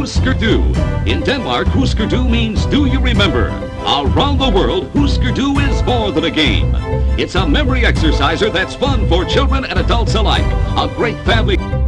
Du. In Denmark, Husker Du means do you remember? Around the world, Husker Du is more than a game. It's a memory exerciser that's fun for children and adults alike. A great family...